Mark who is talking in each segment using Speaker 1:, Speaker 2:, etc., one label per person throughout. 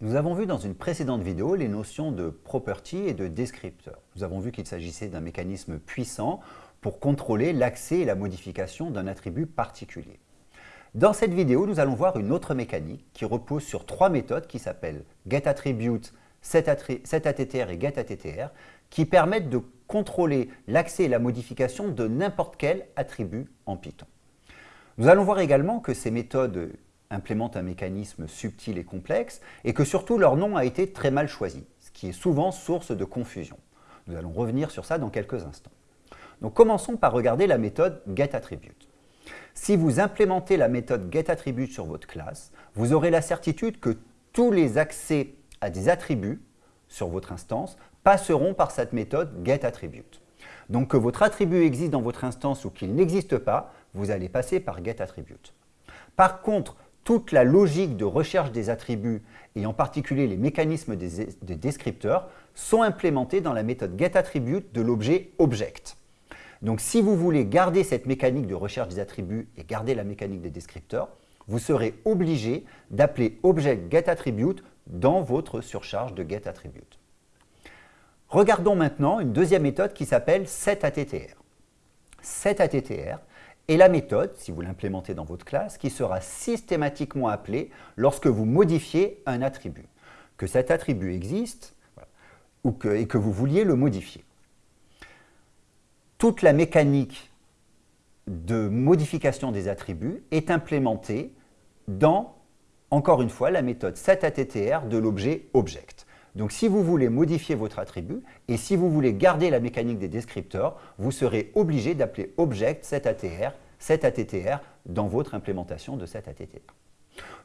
Speaker 1: Nous avons vu dans une précédente vidéo les notions de property et de descripteur. Nous avons vu qu'il s'agissait d'un mécanisme puissant pour contrôler l'accès et la modification d'un attribut particulier. Dans cette vidéo, nous allons voir une autre mécanique qui repose sur trois méthodes qui s'appellent getAttribute, setAttr et getAttr, qui permettent de contrôler l'accès et la modification de n'importe quel attribut en Python. Nous allons voir également que ces méthodes implémentent un mécanisme subtil et complexe et que surtout leur nom a été très mal choisi, ce qui est souvent source de confusion. Nous allons revenir sur ça dans quelques instants. Donc commençons par regarder la méthode getAttribute. Si vous implémentez la méthode getAttribute sur votre classe, vous aurez la certitude que tous les accès à des attributs sur votre instance passeront par cette méthode getAttribute. Donc que votre attribut existe dans votre instance ou qu'il n'existe pas, vous allez passer par getAttribute. Par contre, toute la logique de recherche des attributs et en particulier les mécanismes des, descripteurs sont implémentés dans la méthode getAttribute de l'objet object. Donc si vous voulez garder cette mécanique de recherche des attributs et garder la mécanique des descripteurs, vous serez obligé d'appeler object getAttribute dans votre surcharge de getAttribute. Regardons maintenant une deuxième méthode qui s'appelle setAttr. setAttr est la méthode, si vous l'implémentez dans votre classe, qui sera systématiquement appelée lorsque vous modifiez un attribut. Que cet attribut existe et que vous vouliez le modifier. Toute la mécanique de modification des attributs est implémentée dans, encore une fois, la méthode setAttr de l'objet object. Donc si vous voulez modifier votre attribut et si vous voulez garder la mécanique des descripteurs, vous serez obligé d'appeler object setAttr, setAttr dans votre implémentation de setAttr.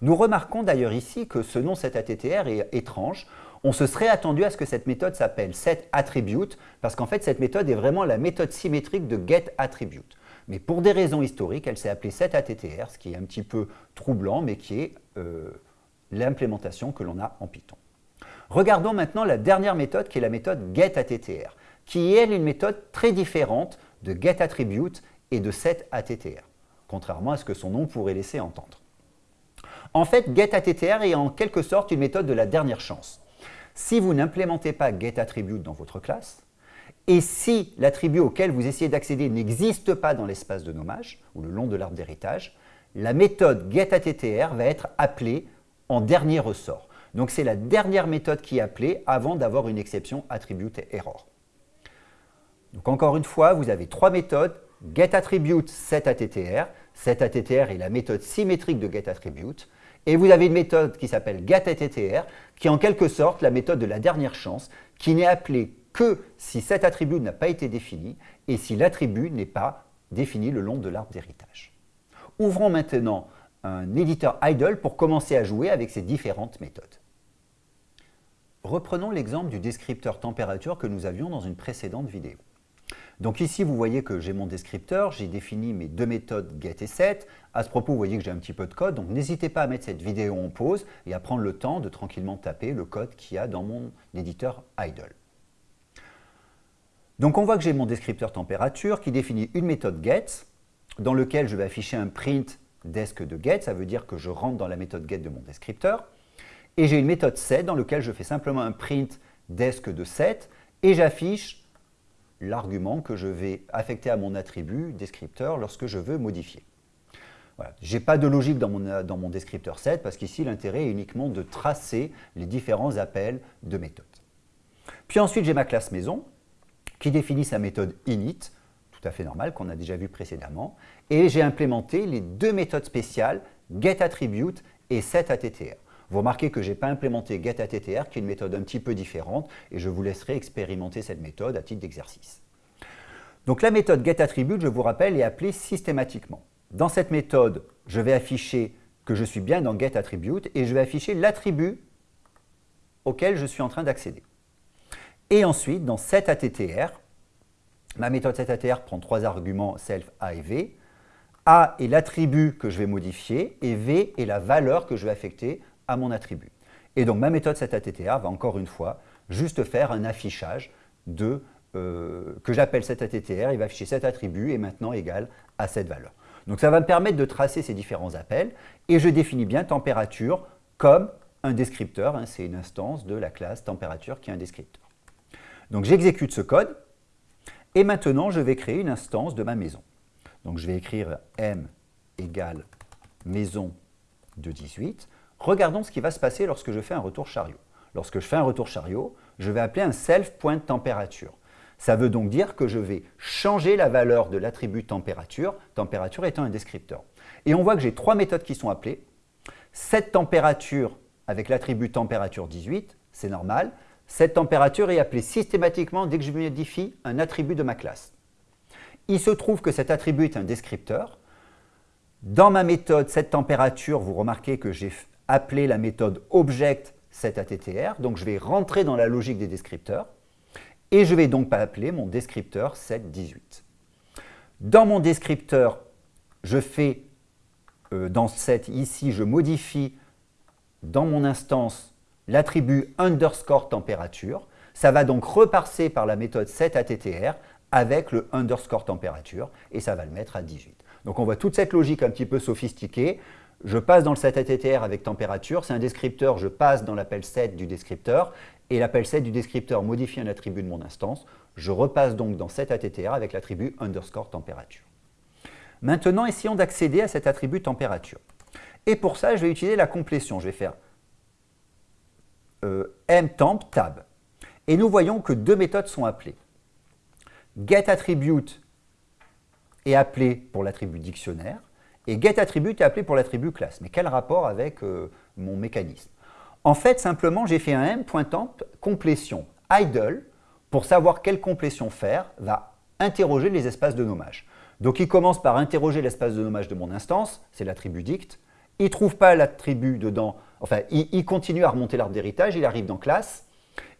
Speaker 1: Nous remarquons d'ailleurs ici que ce nom setAttr est étrange. On se serait attendu à ce que cette méthode s'appelle setAttribute parce qu'en fait cette méthode est vraiment la méthode symétrique de getAttribute. Mais pour des raisons historiques, elle s'est appelée setAttr, ce qui est un petit peu troublant mais qui est euh, l'implémentation que l'on a en Python. Regardons maintenant la dernière méthode qui est la méthode getAttr, qui est une méthode très différente de getAttribute et de setAttr, contrairement à ce que son nom pourrait laisser entendre. En fait, getAttr est en quelque sorte une méthode de la dernière chance. Si vous n'implémentez pas getAttribute dans votre classe, et si l'attribut auquel vous essayez d'accéder n'existe pas dans l'espace de nommage, ou le long de l'arbre d'héritage, la méthode getAttr va être appelée en dernier ressort. Donc c'est la dernière méthode qui est appelée avant d'avoir une exception attribute error. Donc encore une fois, vous avez trois méthodes, getAttribute, setAttr. setAttr est la méthode symétrique de getAttribute. Et vous avez une méthode qui s'appelle getAttr, qui est en quelque sorte la méthode de la dernière chance, qui n'est appelée que si cet attribut n'a pas été défini et si l'attribut n'est pas défini le long de l'arbre d'héritage. Ouvrons maintenant un éditeur idle pour commencer à jouer avec ces différentes méthodes. Reprenons l'exemple du descripteur température que nous avions dans une précédente vidéo. Donc ici, vous voyez que j'ai mon descripteur, j'ai défini mes deux méthodes get et set. À ce propos, vous voyez que j'ai un petit peu de code, donc n'hésitez pas à mettre cette vidéo en pause et à prendre le temps de tranquillement taper le code qu'il y a dans mon éditeur idle. Donc on voit que j'ai mon descripteur température qui définit une méthode get dans lequel je vais afficher un print desk de get, ça veut dire que je rentre dans la méthode get de mon descripteur. Et j'ai une méthode set dans laquelle je fais simplement un print desk de set et j'affiche l'argument que je vais affecter à mon attribut descripteur lorsque je veux modifier. Voilà. Je n'ai pas de logique dans mon, dans mon descripteur set parce qu'ici l'intérêt est uniquement de tracer les différents appels de méthodes. Puis ensuite j'ai ma classe maison qui définit sa méthode init, tout à fait normal qu'on a déjà vu précédemment, et j'ai implémenté les deux méthodes spéciales getAttribute et setAttr. Vous remarquez que je n'ai pas implémenté getAttr, qui est une méthode un petit peu différente, et je vous laisserai expérimenter cette méthode à titre d'exercice. Donc la méthode getAttribute, je vous rappelle, est appelée systématiquement. Dans cette méthode, je vais afficher que je suis bien dans getAttribute et je vais afficher l'attribut auquel je suis en train d'accéder. Et ensuite, dans setAttr, ma méthode setAttr prend trois arguments self, a et v. A est l'attribut que je vais modifier et v est la valeur que je vais affecter à mon attribut. Et donc ma méthode setAttr va encore une fois juste faire un affichage de, euh, que j'appelle setAttr, il va afficher cet attribut est maintenant égal à cette valeur. Donc ça va me permettre de tracer ces différents appels et je définis bien température comme un descripteur, hein, c'est une instance de la classe température qui est un descripteur. Donc j'exécute ce code, et maintenant je vais créer une instance de ma maison. Donc je vais écrire m égale maison de 18. Regardons ce qui va se passer lorsque je fais un retour chariot. Lorsque je fais un retour chariot, je vais appeler un self.température. Ça veut donc dire que je vais changer la valeur de l'attribut température, température étant un descripteur. Et on voit que j'ai trois méthodes qui sont appelées. Cette température avec l'attribut température 18, c'est normal. Cette température est appelée systématiquement dès que je modifie un attribut de ma classe. Il se trouve que cet attribut est un descripteur. Dans ma méthode cette température, vous remarquez que j'ai appelé la méthode object setAttr, donc je vais rentrer dans la logique des descripteurs et je vais donc appeler mon descripteur set18. Dans mon descripteur, je fais, euh, dans set ici, je modifie dans mon instance l'attribut underscore température. Ça va donc repasser par la méthode setAttr avec le underscore température et ça va le mettre à 18. Donc on voit toute cette logique un petit peu sophistiquée. Je passe dans le setAttr avec température, c'est un descripteur, je passe dans l'appel set du descripteur, et l'appel set du descripteur modifie un attribut de mon instance. Je repasse donc dans setAttr avec l'attribut underscore température. Maintenant, essayons d'accéder à cet attribut température. Et pour ça, je vais utiliser la complétion. Je vais faire euh, mtemp tab. Et nous voyons que deux méthodes sont appelées. getAttribute est appelé pour l'attribut dictionnaire et getAttribute est appelé pour l'attribut classe. Mais quel rapport avec euh, mon mécanisme? En fait, simplement, j'ai fait un m.temp complétion idle pour savoir quelle complétion faire va interroger les espaces de nommage. Donc il commence par interroger l'espace de nommage de mon instance, c'est l'attribut dict. Il ne trouve pas l'attribut dedans, enfin il, il, continue à remonter l'arbre d'héritage, il arrive dans classe.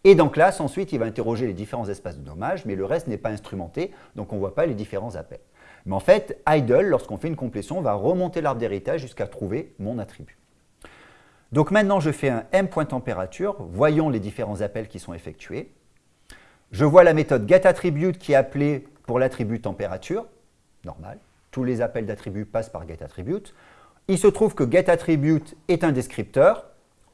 Speaker 1: Et dans classe, ensuite, il va interroger les différents espaces de nommage, mais le reste n'est pas instrumenté, donc on ne voit pas les différents appels. Mais en fait, idle, lorsqu'on fait une complétion, va remonter l'arbre d'héritage jusqu'à trouver mon attribut. Donc maintenant, je fais un m.température, voyons les différents appels qui sont effectués. Je vois la méthode getAttribute qui est appelée pour l'attribut température, normal. Tous les appels d'attribut passent par getAttribute. Il se trouve que getAttribute est un descripteur.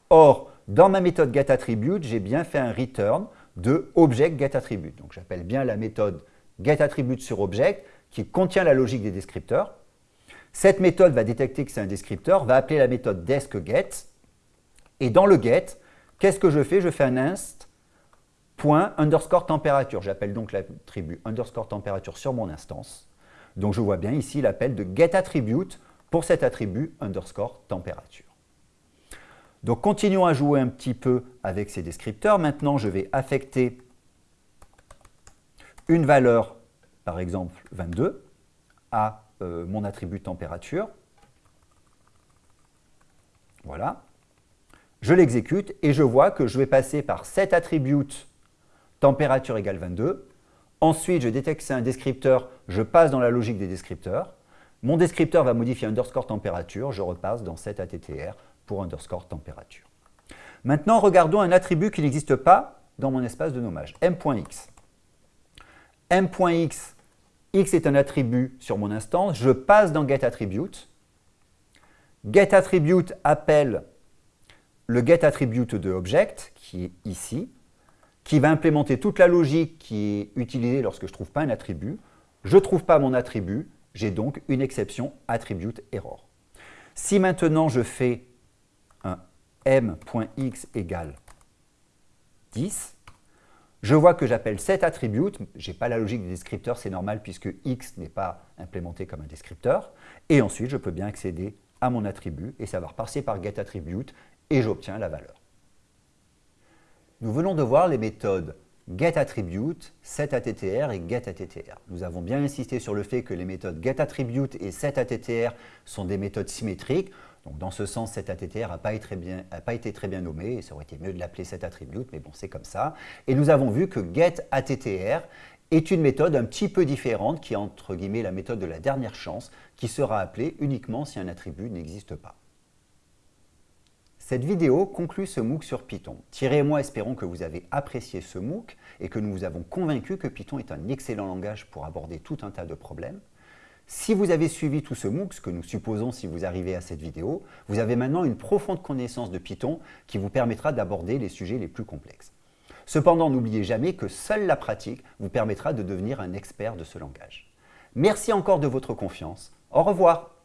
Speaker 1: Or, dans ma méthode getAttribute, j'ai bien fait un return de object getAttribute. Donc j'appelle bien la méthode getAttribute sur object qui contient la logique des descripteurs. Cette méthode va détecter que c'est un descripteur, va appeler la méthode deskGet. Et dans le get, qu'est-ce que je fais? Je fais un inst point underscore température. J'appelle donc l'attribut underscore température sur mon instance. Donc je vois bien ici l'appel de getAttribute pour cet attribut underscore température. Donc continuons à jouer un petit peu avec ces descripteurs. Maintenant, je vais affecter une valeur par exemple 22, à euh, mon attribut température. Voilà. Je l'exécute et je vois que je vais passer par cet attribut température égale 22. Ensuite, je détecte c'est un descripteur, je passe dans la logique des descripteurs. Mon descripteur va modifier underscore température, je repasse dans cet attr pour underscore température. Maintenant, regardons un attribut qui n'existe pas dans mon espace de nommage, m.x m.x, x est un attribut sur mon instance, je passe dans getAttribute. GetAttribute appelle le getAttribute de object, qui est ici, qui va implémenter toute la logique qui est utilisée lorsque je ne trouve pas un attribut. Je ne trouve pas mon attribut, j'ai donc une exception attribute error. Si maintenant je fais un m.x égale 10, je vois que j'appelle cet attribut, je n'ai pas la logique des descripteurs, c'est normal puisque x n'est pas implémenté comme un descripteur, et ensuite je peux bien accéder à mon attribut et ça va repasser par getAttribute et j'obtiens la valeur. Nous venons de voir les méthodes getAttribute, setAttr et getAttr. Nous avons bien insisté sur le fait que les méthodes getAttribute et setAttr sont des méthodes symétriques. Donc dans ce sens, cet ATTR n'a pas, été très bien nommé, et ça aurait été mieux de l'appeler cet attribute, mais bon, c'est comme ça. Et nous avons vu que getAttr est une méthode un petit peu différente, qui est entre guillemets la méthode de la dernière chance, qui sera appelée uniquement si un attribut n'existe pas. Cette vidéo conclut ce MOOC sur Python. Thierry et moi espérons que vous avez apprécié ce MOOC et que nous vous avons convaincu que Python est un excellent langage pour aborder tout un tas de problèmes. Si vous avez suivi tout ce MOOC, ce que nous supposons si vous arrivez à cette vidéo, vous avez maintenant une profonde connaissance de Python qui vous permettra d'aborder les sujets les plus complexes. Cependant, n'oubliez jamais que seule la pratique vous permettra de devenir un expert de ce langage. Merci encore de votre confiance. Au revoir